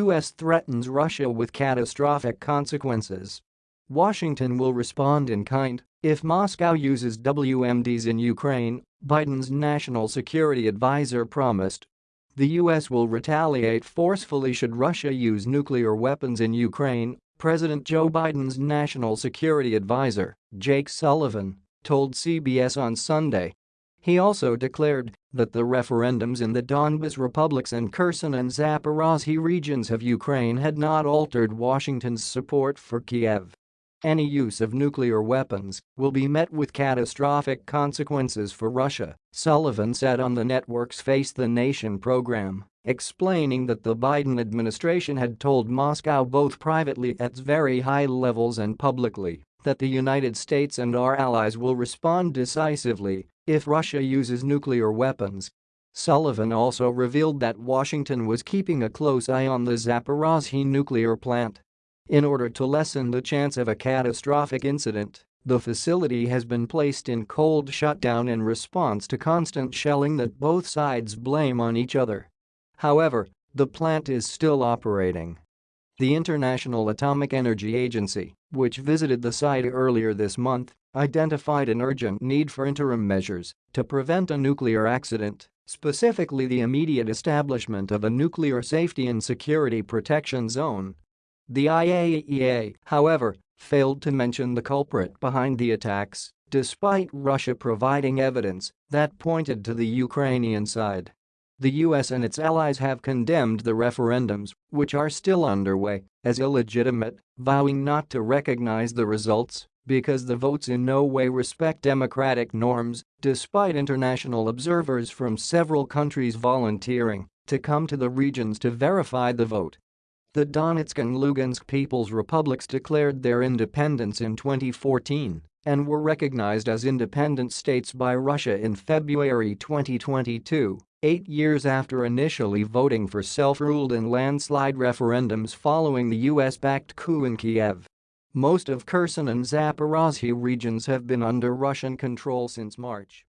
U.S. threatens Russia with catastrophic consequences. Washington will respond in kind if Moscow uses WMDs in Ukraine, Biden's national security advisor promised. The U.S. will retaliate forcefully should Russia use nuclear weapons in Ukraine, President Joe Biden's national security advisor, Jake Sullivan, told CBS on Sunday. He also declared that the referendums in the Donbas republics and Kherson and Zaporozhye regions of Ukraine had not altered Washington's support for Kiev. Any use of nuclear weapons will be met with catastrophic consequences for Russia, Sullivan said on the network's Face the Nation program, explaining that the Biden administration had told Moscow both privately at very high levels and publicly that the United States and our allies will respond decisively if Russia uses nuclear weapons. Sullivan also revealed that Washington was keeping a close eye on the Zaporozhye nuclear plant in order to lessen the chance of a catastrophic incident, the facility has been placed in cold shutdown in response to constant shelling that both sides blame on each other. However, the plant is still operating. The International Atomic Energy Agency, which visited the site earlier this month, identified an urgent need for interim measures to prevent a nuclear accident, specifically the immediate establishment of a nuclear safety and security protection zone the IAEA, however, failed to mention the culprit behind the attacks, despite Russia providing evidence that pointed to the Ukrainian side. The US and its allies have condemned the referendums, which are still underway, as illegitimate, vowing not to recognize the results because the votes in no way respect democratic norms, despite international observers from several countries volunteering to come to the regions to verify the vote. The Donetsk and Lugansk People's Republics declared their independence in 2014 and were recognized as independent states by Russia in February 2022, eight years after initially voting for self-ruled in landslide referendums following the US-backed coup in Kiev. Most of Kherson and Zaporozhye regions have been under Russian control since March.